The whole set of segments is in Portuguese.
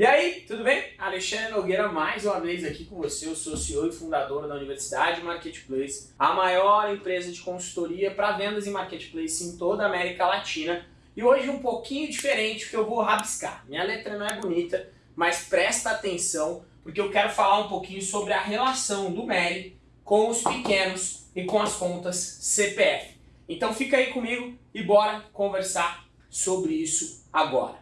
E aí, tudo bem? Alexandre Nogueira mais uma vez aqui com você, eu sou CEO e fundador da Universidade Marketplace, a maior empresa de consultoria para vendas em Marketplace em toda a América Latina. E hoje um pouquinho diferente, porque eu vou rabiscar. Minha letra não é bonita, mas presta atenção, porque eu quero falar um pouquinho sobre a relação do MELI com os pequenos e com as contas CPF. Então fica aí comigo e bora conversar sobre isso agora.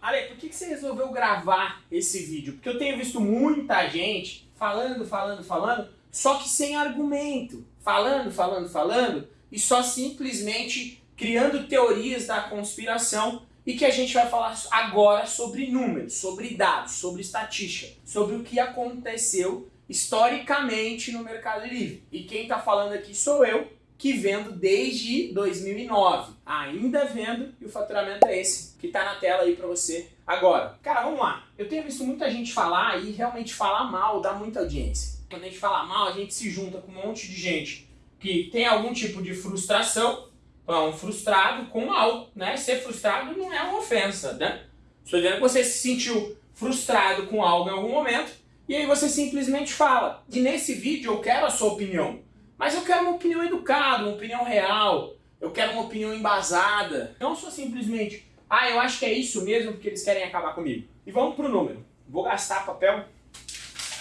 Ale, por que, que você resolveu gravar esse vídeo? Porque eu tenho visto muita gente falando, falando, falando, só que sem argumento. Falando, falando, falando, e só simplesmente criando teorias da conspiração e que a gente vai falar agora sobre números, sobre dados, sobre estatística, sobre o que aconteceu historicamente no Mercado Livre. E quem está falando aqui sou eu, que vendo desde 2009. Ainda vendo e o faturamento é esse, que está na tela aí para você agora. Cara, vamos lá. Eu tenho visto muita gente falar e realmente falar mal dá muita audiência. Quando a gente fala mal, a gente se junta com um monte de gente que tem algum tipo de frustração, então, um frustrado com mal, né? Ser frustrado não é uma ofensa, né? Estou dizendo que você se sentiu frustrado com algo em algum momento e aí você simplesmente fala. E nesse vídeo eu quero a sua opinião. Mas eu quero uma opinião educada, uma opinião real, eu quero uma opinião embasada. Não só simplesmente, ah, eu acho que é isso mesmo porque eles querem acabar comigo. E vamos pro número. Vou gastar papel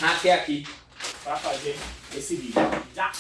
até aqui para fazer esse vídeo. Já.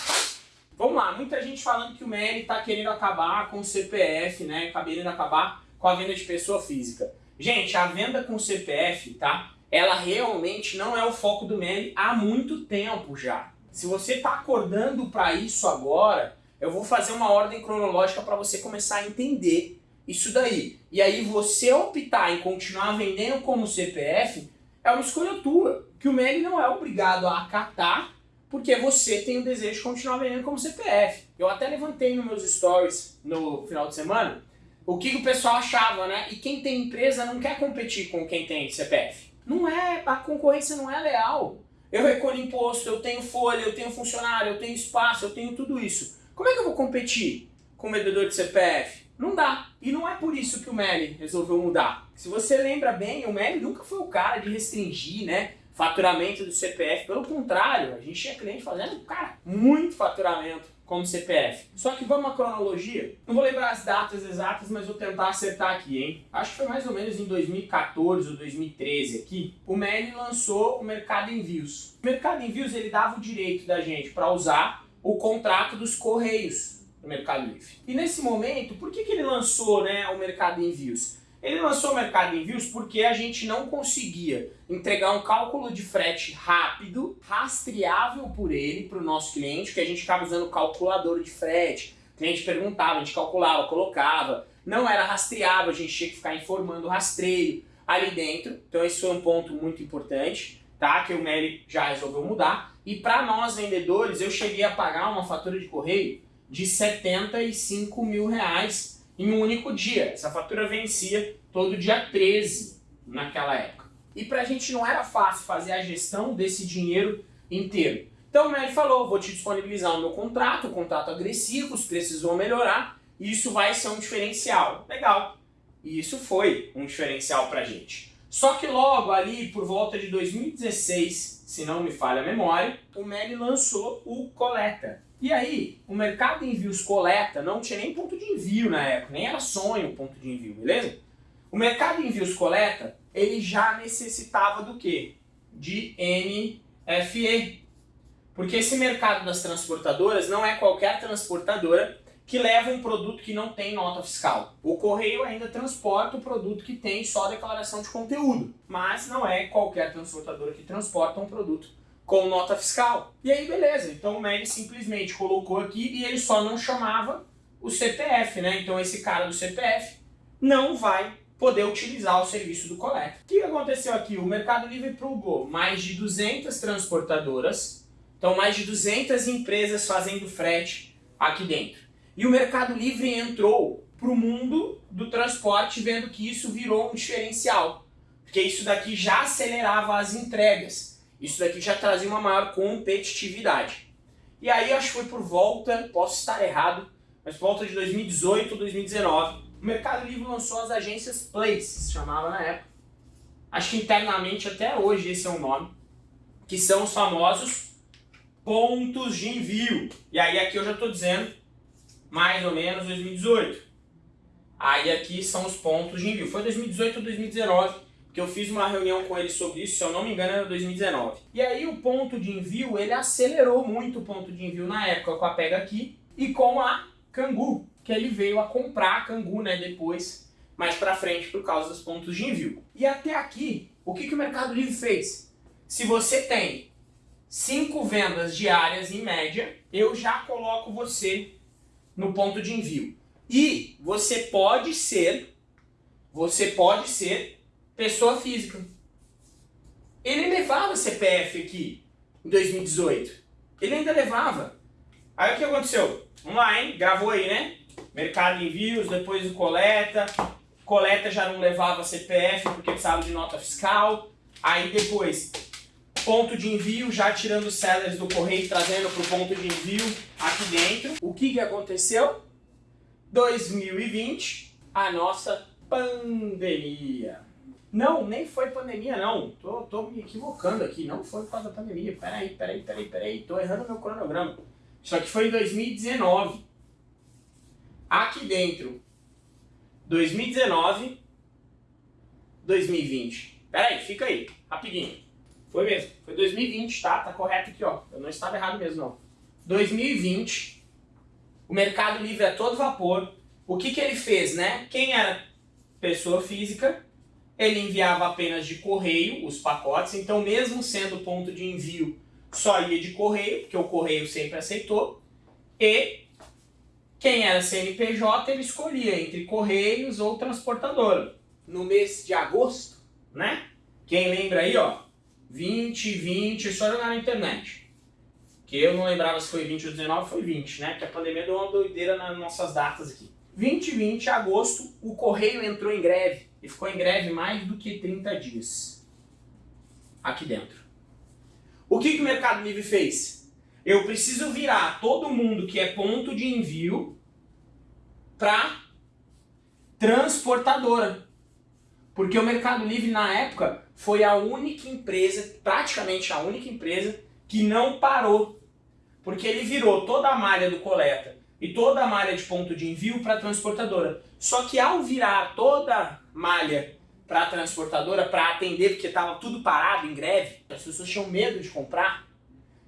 Vamos lá, muita gente falando que o MELI está querendo acabar com o CPF, né? Querendo acabar com a venda de pessoa física. Gente, a venda com CPF, tá? Ela realmente não é o foco do MELI há muito tempo já. Se você está acordando para isso agora, eu vou fazer uma ordem cronológica para você começar a entender isso daí. E aí você optar em continuar vendendo como CPF é uma escolha tua, que o MEG não é obrigado a acatar porque você tem o desejo de continuar vendendo como CPF. Eu até levantei nos meus stories no final de semana o que o pessoal achava, né? E quem tem empresa não quer competir com quem tem CPF. Não é, a concorrência não é leal. Eu recolho imposto, eu tenho folha, eu tenho funcionário, eu tenho espaço, eu tenho tudo isso. Como é que eu vou competir com o vendedor de CPF? Não dá. E não é por isso que o Meli resolveu mudar. Se você lembra bem, o Meli nunca foi o cara de restringir, né? Faturamento do CPF. Pelo contrário, a gente tinha cliente fazendo, cara, muito faturamento como CPF. Só que vamos à cronologia. Não vou lembrar as datas exatas, mas vou tentar acertar aqui, hein? Acho que foi mais ou menos em 2014 ou 2013 aqui, o Meli lançou o Mercado Envios. O Mercado Envios ele dava o direito da gente para usar o contrato dos Correios no Mercado Livre. E nesse momento, por que, que ele lançou né, o Mercado Envios? Ele lançou o Mercado Envios porque a gente não conseguia entregar um cálculo de frete rápido, rastreável por ele para o nosso cliente, que a gente ficava usando calculador de frete. O cliente perguntava, a gente calculava, colocava. Não era rastreável, a gente tinha que ficar informando o rastreio ali dentro. Então esse foi um ponto muito importante, tá? Que o Meli já resolveu mudar. E para nós vendedores, eu cheguei a pagar uma fatura de correio de 75 mil reais em um único dia. Essa fatura vencia todo dia 13 naquela época. E para a gente não era fácil fazer a gestão desse dinheiro inteiro. Então o Meli falou, vou te disponibilizar o meu contrato, um contrato agressivo, os preços vão melhorar, e isso vai ser um diferencial. Legal. E isso foi um diferencial para a gente. Só que logo ali, por volta de 2016, se não me falha a memória, o Meli lançou o Coleta. E aí, o mercado de envios coleta não tinha nem ponto de envio na época, nem era sonho ponto de envio, beleza? O mercado de envios coleta, ele já necessitava do quê? De NFE. Porque esse mercado das transportadoras não é qualquer transportadora que leva um produto que não tem nota fiscal. O correio ainda transporta o produto que tem só declaração de conteúdo, mas não é qualquer transportadora que transporta um produto com nota fiscal. E aí, beleza. Então o MEG simplesmente colocou aqui e ele só não chamava o CPF, né? Então esse cara do CPF não vai poder utilizar o serviço do coleta. O que aconteceu aqui? O Mercado Livre plugou mais de 200 transportadoras, então mais de 200 empresas fazendo frete aqui dentro. E o Mercado Livre entrou para o mundo do transporte vendo que isso virou um diferencial, porque isso daqui já acelerava as entregas. Isso daqui já trazia uma maior competitividade. E aí acho que foi por volta, posso estar errado, mas por volta de 2018 ou 2019, o Mercado Livre lançou as agências Place, se chamava na época. acho que internamente até hoje esse é o nome, que são os famosos pontos de envio. E aí aqui eu já estou dizendo mais ou menos 2018. Aí aqui são os pontos de envio. Foi 2018 ou 2019 que eu fiz uma reunião com ele sobre isso, se eu não me engano era 2019. E aí o ponto de envio, ele acelerou muito o ponto de envio na época com a Pega Aqui e com a Cangu, que ele veio a comprar a Cangu né, depois, mais pra frente, por causa dos pontos de envio. E até aqui, o que, que o Mercado Livre fez? Se você tem cinco vendas diárias em média, eu já coloco você no ponto de envio. E você pode ser, você pode ser pessoa física. Ele levava CPF aqui em 2018. Ele ainda levava. Aí o que aconteceu? Vamos lá, hein? Gravou aí, né? Mercado de envios, depois o coleta. Coleta já não levava CPF porque precisava de nota fiscal. Aí depois, ponto de envio, já tirando os sellers do correio, trazendo para o ponto de envio aqui dentro. O que, que aconteceu? 2020, a nossa pandemia. Não, nem foi pandemia não. Tô, tô me equivocando aqui. Não foi por causa da pandemia. Peraí, peraí, peraí, peraí. Tô errando meu cronograma. Isso aqui foi em 2019. Aqui dentro. 2019. 2020. Peraí, fica aí. Rapidinho. Foi mesmo. Foi 2020, tá? Tá correto aqui, ó. Eu não estava errado mesmo, não. 2020. O Mercado Livre é todo vapor. O que que ele fez, né? Quem era pessoa física ele enviava apenas de correio os pacotes, então mesmo sendo ponto de envio, só ia de correio, porque o correio sempre aceitou, e quem era CNPJ, ele escolhia entre correios ou transportadora. No mês de agosto, né? Quem lembra aí, ó, 20, 20, é só jogar na internet. Que eu não lembrava se foi 20 ou 19, foi 20, né? Porque a pandemia deu uma doideira nas nossas datas aqui. 2020, agosto, o correio entrou em greve e ficou em greve mais do que 30 dias aqui dentro. O que, que o Mercado Livre fez? Eu preciso virar todo mundo que é ponto de envio para transportadora. Porque o Mercado Livre, na época, foi a única empresa, praticamente a única empresa, que não parou. Porque ele virou toda a malha do coleta e toda a malha de ponto de envio para transportadora. Só que ao virar toda malha para a transportadora para atender, porque estava tudo parado em greve, as pessoas tinham medo de comprar.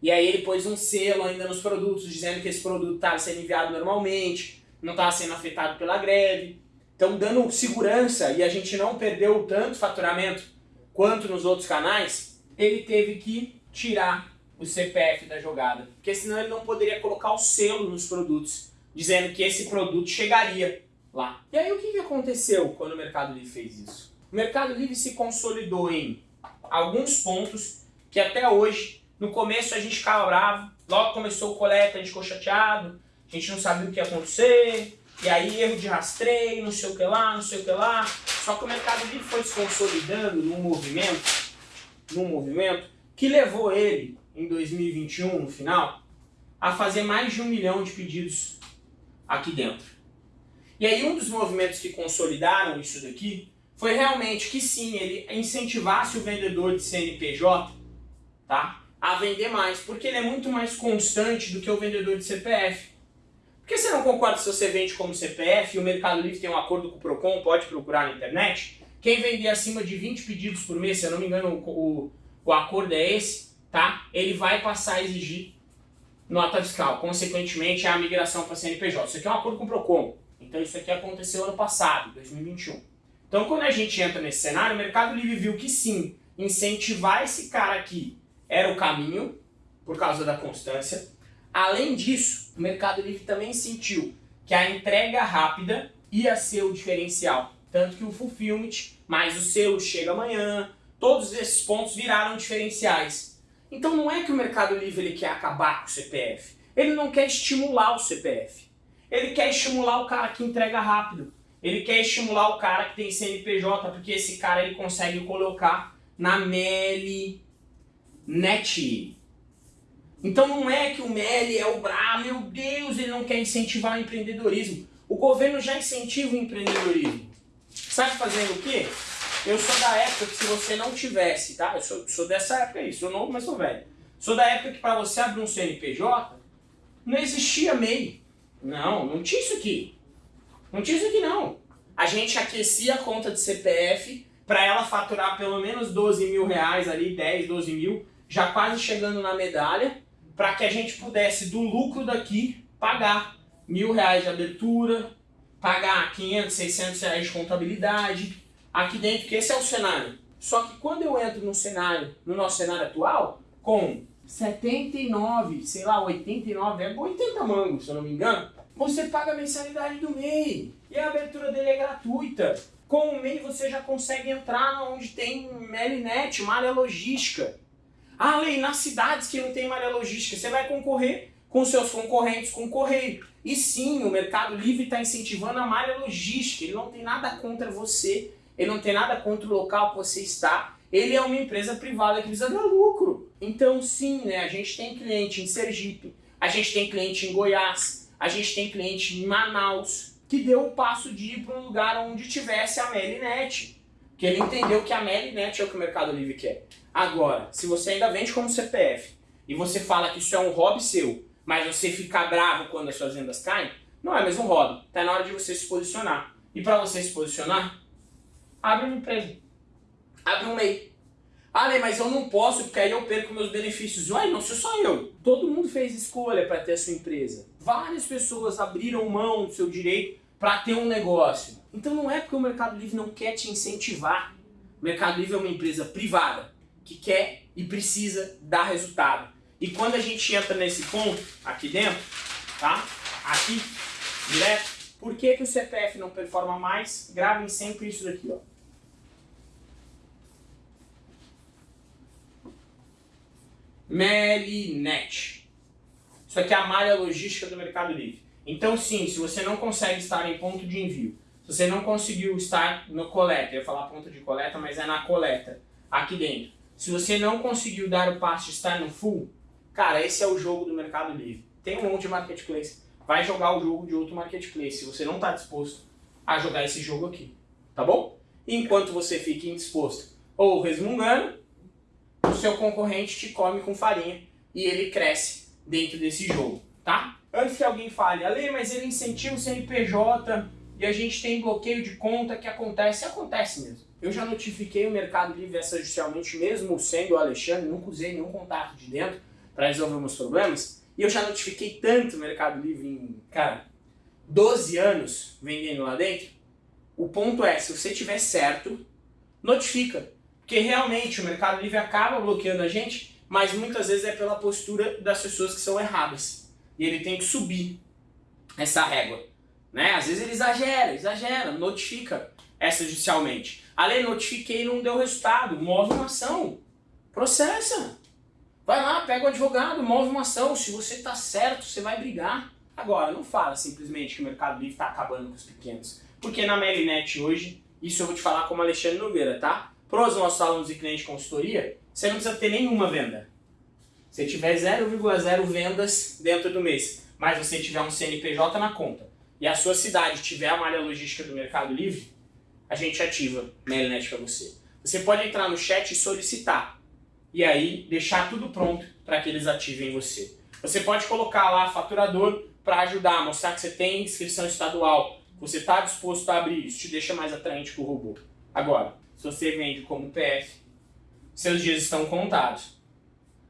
E aí ele pôs um selo ainda nos produtos, dizendo que esse produto estava sendo enviado normalmente, não estava sendo afetado pela greve. Então dando segurança e a gente não perdeu tanto faturamento quanto nos outros canais, ele teve que tirar o CPF da jogada. Porque senão ele não poderia colocar o selo nos produtos, dizendo que esse produto chegaria lá. E aí o que, aconteceu quando o Mercado Livre fez isso? O Mercado Livre se consolidou em alguns pontos que até hoje, no começo a gente ficava bravo, logo começou o coleta, a gente ficou chateado, a gente não sabia o que ia acontecer, e aí erro de rastreio, não sei o que lá, não sei o que lá. Só que o Mercado Livre foi se consolidando num movimento, num movimento que levou ele, em 2021, no final, a fazer mais de um milhão de pedidos aqui dentro. E aí um dos movimentos que consolidaram isso daqui foi realmente que sim, ele incentivasse o vendedor de CNPJ tá, a vender mais, porque ele é muito mais constante do que o vendedor de CPF. Por que você não concorda se você vende como CPF e o Mercado Livre tem um acordo com o Procon, pode procurar na internet? Quem vender acima de 20 pedidos por mês, se eu não me engano o, o, acordo é esse, tá? ele vai passar a exigir nota fiscal. Consequentemente, é a migração para CNPJ. Isso aqui é um acordo com o Procon. Então isso aqui aconteceu ano passado, 2021. Então quando a gente entra nesse cenário, o Mercado Livre viu que sim, incentivar esse cara aqui era o caminho, por causa da constância. Além disso, o Mercado Livre também sentiu que a entrega rápida ia ser o diferencial. Tanto que o Fulfillment, mais o selo chega amanhã, todos esses pontos viraram diferenciais. Então não é que o Mercado Livre ele quer acabar com o CPF, ele não quer estimular o CPF. Ele quer estimular o cara que entrega rápido. Ele quer estimular o cara que tem CNPJ, porque esse cara ele consegue colocar na MELI Net. Então não é que o MELI é o brabo, meu Deus, ele não quer incentivar o empreendedorismo. O governo já incentiva o empreendedorismo. Sabe fazendo o quê? Eu sou da época que se você não tivesse, tá? Eu sou, sou dessa época aí, sou novo, mas sou velho. Sou da época que para você abrir um CNPJ, não existia MEI. Não, não tinha isso aqui. Não tinha isso aqui não. A gente aquecia a conta de CPF para ela faturar pelo menos 12 mil reais ali, 10, 12 mil, já quase chegando na medalha, para que a gente pudesse, do lucro daqui, pagar mil reais de abertura, pagar 500, 600 reais de contabilidade, aqui dentro, que esse é o cenário. Só que quando eu entro no cenário, no nosso cenário atual, com 79, sei lá, 89, é 80 mangos, se eu não me engano, você paga a mensalidade do MEI. E a abertura dele é gratuita. Com o MEI você já consegue entrar onde tem Melinet, malha logística. Ah, Lei, nas cidades que não tem malha logística, você vai concorrer com seus concorrentes com correio. E sim, o Mercado Livre está incentivando a malha logística. Ele não tem nada contra você, ele não tem nada contra o local que você está. Ele é uma empresa privada que precisa dar lucro. Então sim, né, a gente tem cliente em Sergipe, a gente tem cliente em Goiás, a gente tem cliente em Manaus, que deu o passo de ir para um lugar onde tivesse a Melinet. Que ele entendeu que a Melinet é o que o Mercado Livre quer. Agora, se você ainda vende como CPF e você fala que isso é um hobby seu, mas você fica bravo quando as suas vendas caem, não é mesmo hobby. Está na hora de você se posicionar. E para você se posicionar, abre uma empresa. Abre um MEI. Ah, Lê, mas eu não posso porque aí eu perco meus benefícios. Ué, não sou só eu. Todo mundo fez escolha para ter a sua empresa. Várias pessoas abriram mão do seu direito para ter um negócio. Então não é porque o Mercado Livre não quer te incentivar. O Mercado Livre é uma empresa privada que quer e precisa dar resultado. E quando a gente entra nesse ponto, aqui dentro, tá? Aqui, direto, por que, que o CPF não performa mais? Gravem sempre isso daqui, ó. Melinet. Isso aqui é a malha logística do Mercado Livre. Então sim, se você não consegue estar em ponto de envio, se você não conseguiu estar no coleta, eu ia falar ponto de coleta, mas é na coleta, aqui dentro. Se você não conseguiu dar o passo de estar no full, cara, esse é o jogo do Mercado Livre. Tem um monte de marketplace. Vai jogar o jogo de outro marketplace, se você não está disposto a jogar esse jogo aqui. Tá bom? Enquanto você fica indisposto ou resmungando, o seu concorrente te come com farinha e ele cresce dentro desse jogo, tá? Antes que alguém fale, Ale, mas ele incentiva o CNPJ e a gente tem bloqueio de conta que acontece, acontece mesmo. Eu já notifiquei o Mercado Livre extrajudicialmente, mesmo sendo o Alexandre, nunca usei nenhum contato de dentro para resolver meus problemas. E eu já notifiquei tanto o Mercado Livre em, cara, 12 anos vendendo lá dentro. O ponto é, se você tiver certo, notifica. Porque realmente o Mercado Livre acaba bloqueando a gente, mas muitas vezes é pela postura das pessoas que são erradas. E ele tem que subir essa régua. Né? Às vezes ele exagera, exagera, notifica extrajudicialmente. A lei notifiquei e não deu resultado, move uma ação, processa. Vai lá, pega o advogado, move uma ação. Se você está certo, você vai brigar. Agora, não fala simplesmente que o Mercado Livre está acabando com os pequenos. Porque na Melinet hoje, isso eu vou te falar como Alexandre Nogueira, tá? Para os nossos alunos e clientes de consultoria, você não precisa ter nenhuma venda. Se tiver 0,0 vendas dentro do mês, mas você tiver um CNPJ na conta e a sua cidade tiver a malha logística do Mercado Livre, a gente ativa Melinet para você. Você pode entrar no chat e solicitar e aí deixar tudo pronto para que eles ativem você. Você pode colocar lá faturador para ajudar, mostrar que você tem inscrição estadual, que você está disposto a abrir, isso te deixa mais atraente que o robô. Agora, se você vende como PF, seus dias estão contados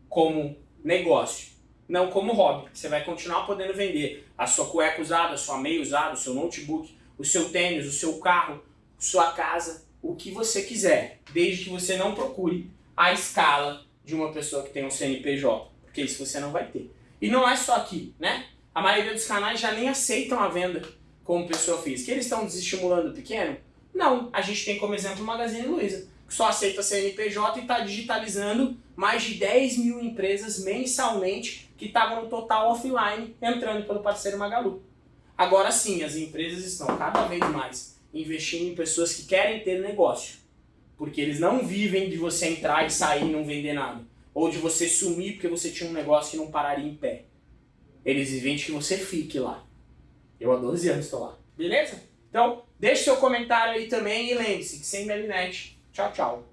como negócio, não como hobby. Você vai continuar podendo vender a sua cueca usada, a sua meia usada, o seu notebook, o seu tênis, o seu carro, sua casa, o que você quiser, desde que você não procure a escala de uma pessoa que tem um CNPJ, porque isso você não vai ter. E não é só aqui, né? A maioria dos canais já nem aceitam a venda como pessoa física. Eles estão desestimulando o pequeno? Não. A gente tem como exemplo o Magazine Luiza, que só aceita CNPJ e está digitalizando mais de 10 mil empresas mensalmente que estavam no total offline entrando pelo parceiro Magalu. Agora sim, as empresas estão cada vez mais investindo em pessoas que querem ter negócio. Porque eles não vivem de você entrar e sair e não vender nada. Ou de você sumir porque você tinha um negócio que não pararia em pé. Eles vivem de que você fique lá. Eu há 12 anos estou lá. Beleza? Então, deixe seu comentário aí também e lembre-se que sem Melinet tchau, tchau.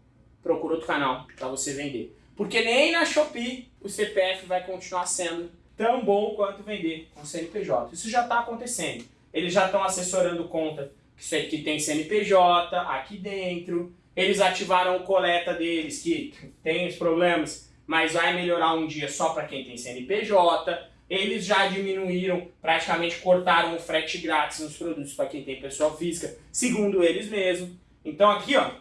Procura outro canal para você vender. Porque nem na Shopee o CPF vai continuar sendo tão bom quanto vender com CNPJ. Isso já está acontecendo. Eles já estão assessorando conta que tem CNPJ aqui dentro. Eles ativaram o coleta deles, que tem os problemas, mas vai melhorar um dia só para quem tem CNPJ. Eles já diminuíram, praticamente cortaram o frete grátis nos produtos para quem tem pessoa física, segundo eles mesmos. Então aqui, ó,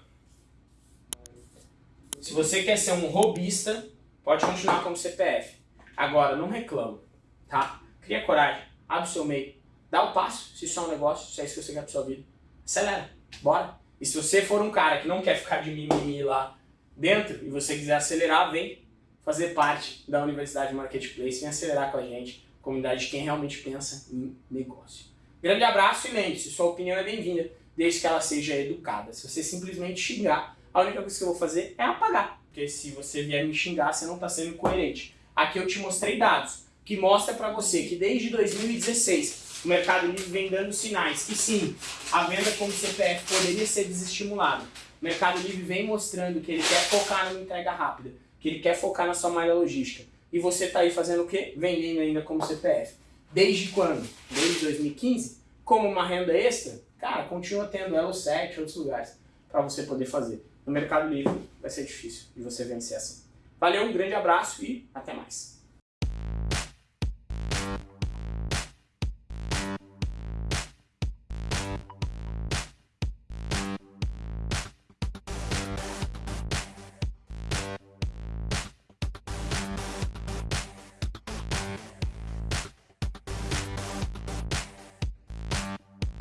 se você quer ser um robista, pode continuar como CPF. Agora, não reclama, tá? Cria coragem, abre o seu meio, dá o passo, se isso é um negócio, se é isso que você quer pra sua vida. Acelera, bora. E se você for um cara que não quer ficar de mimimi lá dentro e você quiser acelerar, vem fazer parte da Universidade Marketplace, vem acelerar com a gente, comunidade de quem realmente pensa em negócio. Grande abraço e lembre-se, sua opinião é bem-vinda, desde que ela seja educada. Se você simplesmente xingar, a única coisa que eu vou fazer é apagar. Porque se você vier me xingar, você não está sendo coerente. Aqui eu te mostrei dados que mostra para você que desde 2016 o Mercado Livre vem dando sinais que sim, a venda como CPF poderia ser desestimulada. O Mercado Livre vem mostrando que ele quer focar numa entrega rápida, que ele quer focar na sua malha logística. E você está aí fazendo o quê? Vendendo ainda como CPF. Desde quando? Desde 2015? Como uma renda extra? Cara, continua tendo ela 7 outros lugares para você poder fazer. No Mercado Livre vai ser difícil de você vencer assim. Valeu, um grande abraço e até mais.